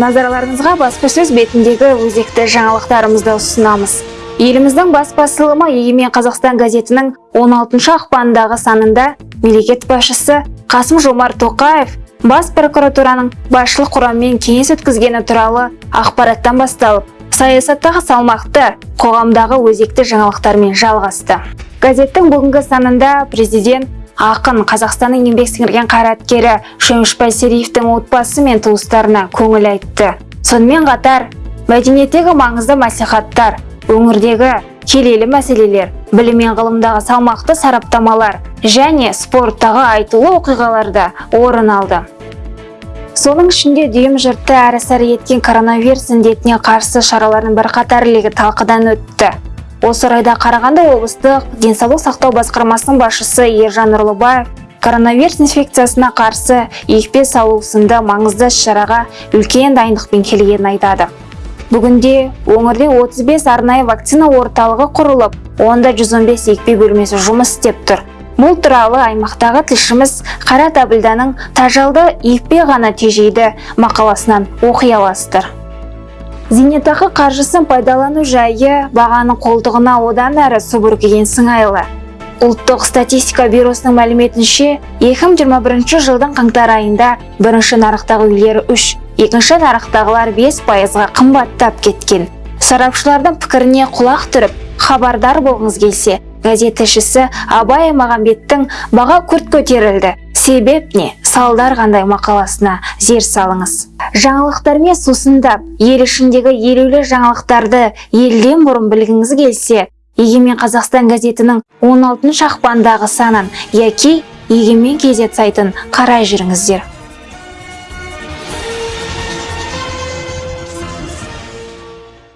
назарларыңызға баспасөз бетіндегі өзекті жаңалықтарымызды ұсынамыз. Еліміздің бас басылымы егемен қазақстан газетінің 16 ақпандағы санында мемлекет басшысы қасым жомарт тоқаев бас прокуратураның басшылық құрамымен кеңес өткізгені туралы ақпараттан басталып саясаттағы салмақты қоғамдағы өзекті жаңалықтармен жалғасты. Газеттің бүгінгі санында президент ақын қазақстанның еңбек сіңірген қайраткері шөмішбай сериевтің отбасы мен туыстарына көңіл айтты. Сонымен қатар мәдениеттегі маңызды мәслихаттар өңірдегі келелі мәселелер білім мен ғылымдағы салмақты сараптамалар және спорттағы айтулы оқиғаларда орын алды. Соның ішінде дүйім жұртты әрі сәрі еткен коронавирус індетіне қарсы шаралардың бірқатар легі талқыдан өтті. Осы орайда қарағанды облыстық денсаулық сақтау басқармасының басшысы ержан нұрлыбаев коронавирус инфекциясына қарсы екпе салу сынды маңызды іс-шараға үлкен дайындықпен келгенін айтады. Бүгінде өңірде 35 арнайы вакцина орталығы құрылып онда 115 екпе бөлмесі жұмыс істеп тұр. Бұл туралы аймақтағы тілшіміз қайрат әбілданың тажалды екпе ғана тежейді мақаласынан оқи аласыздар. Зейнетақы қаржысын пайдалану жайы бағаның қолтығына одан әрі су бүркеген сыңайлы. Ұлттық статистика бюросының мәліметінше 2021 жылдың қаңтар айында бірінші нарықтағы үйлер үш екінші нарықтағылар 5 пайызға қымбаттап кеткен. Сарапшылардың пікіріне құлақ түріп хабардар болғыңыз келсе газет тілшісі абай аймағамбеттің баға күрт көтерілді. Себеп не? Салдар қандай мақаласына зер салыңыз. Жаңалықтармен сусындап ел ішіндегі елеулі жаңалықтарды елден бұрын білгіңіз келсе егемен қазақстан газетінің 16 ақпандағы санын яки егемен kz сайтын қарай жүріңіздер.